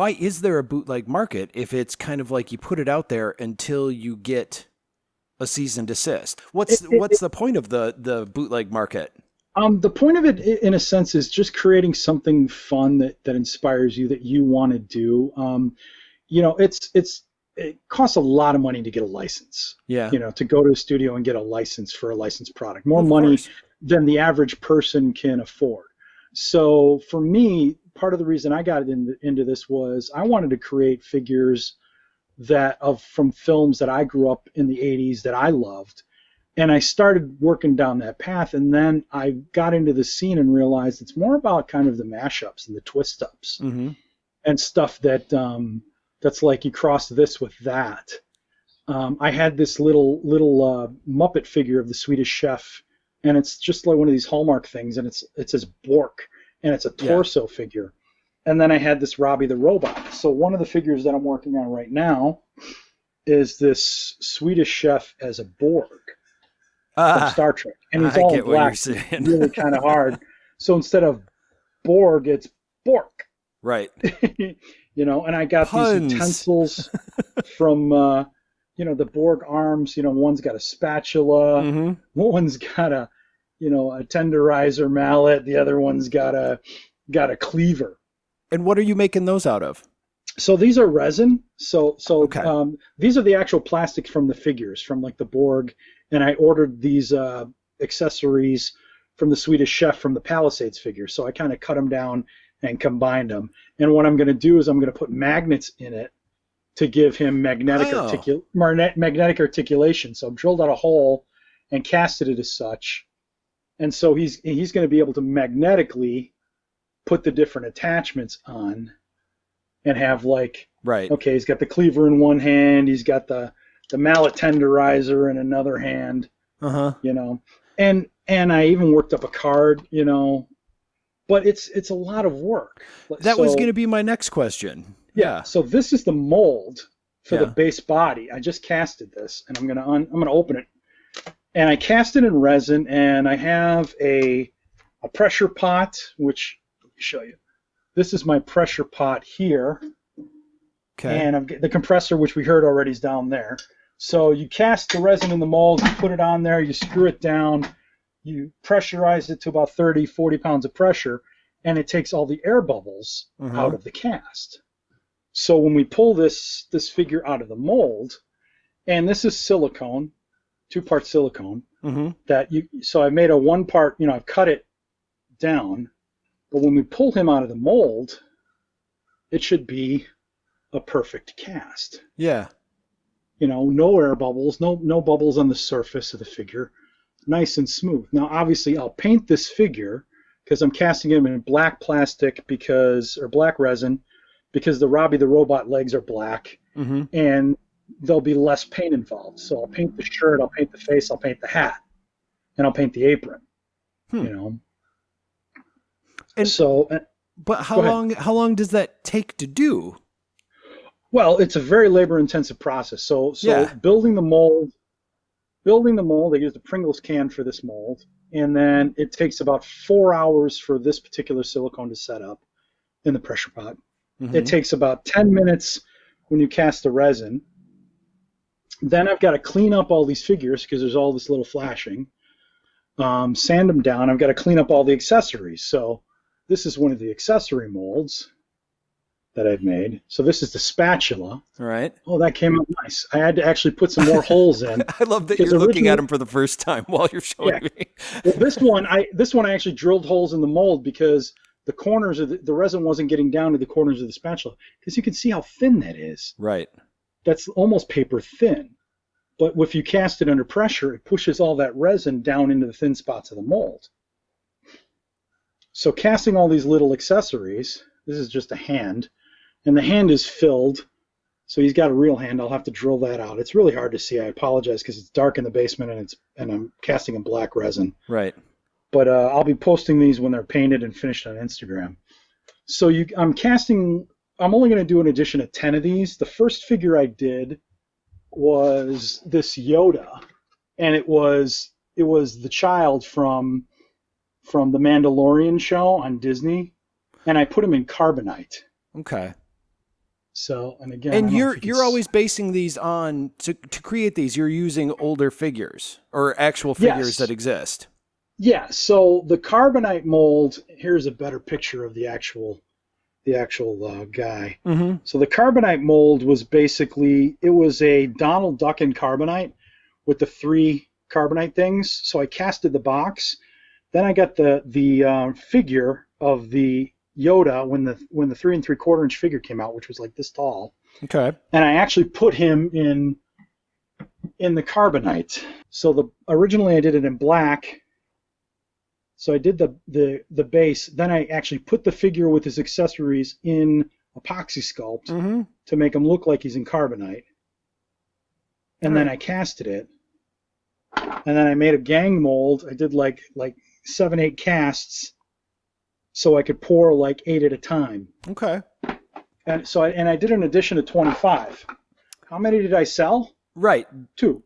why is there a bootleg market if it's kind of like you put it out there until you get a cease and desist? What's It- it- what's the point of the the bootleg market? Um, the point of it, in a sense, is just creating something fun that, that inspires you that you want to do. Um, you know, it's it's it costs a lot of money to get a license. Yeah. You know, to go to a studio and get a license for a licensed product, more Of money course. than the average person can afford. So for me, part of the reason I got into, into this was I wanted to create figures that of from films that I grew up in the 80s that I loved. And I started working down that path and then I got into the scene and realized it's more about kind of the mashups and the twist ups hmm and stuff that um, that's like you cross this with that. Um, I had this little little uh, Muppet figure of the Swedish Chef, and it's just like one of these Hallmark things, and it's it says Bork, and it's a Yeah. torso figure. And then I had this Robbie the Robot. So one of the figures that I'm working on right now is this Swedish Chef as a Borg from Ah, Star Trek, and he's I all get in what you're black, really kind of hard. So instead of Borg, it's Bork right. you know, and I got Puns. these utensils from, uh, you know, the Borg arms. You know, one's got a spatula, hmm one's got a, you know, a tenderizer mallet. The other one's got a got a cleaver. And what are you making those out of? So these are resin. So so Okay. um, these are the actual plastic from the figures from like the Borg, and I ordered these uh, accessories from the Swedish Chef from the Palisades figure. So I kind of cut them down and combined them. And what I'm going to do is I'm going to put magnets in it to give him magnetic Oh. articul- magnetic articulation. So I've drilled out a hole and casted it as such. And so he's he's going to be able to magnetically put the different attachments on and have like Right. okay, he's got the cleaver in one hand, he's got the the mallet tenderizer in another hand, Uh huh. you know. And and I even worked up a card, you know. But it's it's a lot of work. That was going to be my next question. yeah. So this is the mold for the base body. I just casted this, and I'm gonna un, I'm gonna open it, and I cast it in resin, and I have a a pressure pot, which let me show you. This is my pressure pot here, Okay. and I've got the compressor, which we heard already, is down there. So you cast the resin in the mold, you put it on there, you screw it down, you pressurize it to about 30, 40 pounds of pressure, and it takes all the air bubbles Mhm. out of the cast. So when we pull this this figure out of the mold, and this is silicone, two part silicone, hmm that you so I made a one part, you know, I've cut it down, but when we pull him out of the mold, it should be a perfect cast. Yeah. You know, no air bubbles, no no bubbles on the surface of the figure, nice and smooth. Now, obviously, I'll paint this figure because I'm casting him in black plastic because or black resin because the Robbie the robot legs are black hmm and there'll be less paint involved. So I'll paint the shirt, I'll paint the face, I'll paint the hat, and I'll paint the apron. Hmm. You know. And- so, uh, But how long? How long does that take to do? well, it's a very labor-intensive process. So, so Yeah. building the mold, building the mold, I use the Pringles can for this mold, and then it takes about four hours for this particular silicone to set up in the pressure pot. Mhm. It takes about 10 minutes when you cast the resin. Then I've got to clean up all these figures because there's all this little flashing. Um, sand them down. I've got to clean up all the accessories. So this is one of the accessory molds that I've made. So this is the spatula. All right. Oh, that came out nice. I had to actually put some more holes in. I love that you're looking at them for the first time while you're showing Yeah. me. Well, this one, I this one I actually drilled holes in the mold because the corners of the, the resin wasn't getting down to the corners of the spatula. Because you can see how thin that is. Right. That's almost paper thin. But if you cast it under pressure, it pushes all that resin down into the thin spots of the mold. So casting all these little accessories, this is just a hand, and the hand is filled. So he's got a real hand. I'll have to drill that out. It's really hard to see. I apologize because it's dark in the basement and it's and I'm casting in black resin Right. but uh, I'll be posting these when they're painted and finished on Instagram. So you, I'm casting. I'm only going to do an edition of ten of these. The first figure I did was this Yoda, and it was it was the child from from the Mandalorian show on Disney, and I put him in carbonite. Okay. So, and again, And you're you you're always basing these on to to create these. You're using older figures or actual figures Yes. that exist. Yeah, so the carbonite mold, here's a better picture of the actual the actual uh, guy. Mm-hmm. So the carbonite mold was basically it was a Donald Duck in carbonite with the three carbonite things. So I casted the box. Then I got the the uh, figure of the Yoda when the when the three and three quarter inch figure came out, which was like this tall. Okay. and I actually put him in in the carbonite. So the originally I did it in black. So I did the the the base. Then I actually put the figure with his accessories in epoxy sculpt Mm-hmm. to make him look like he's in carbonite. And then I casted it. And then I made a gang mold. I did like like seven eight casts, so I could pour like eight at a time. Okay. And so I, and I did an edition of 25. How many did I sell? Right. Two.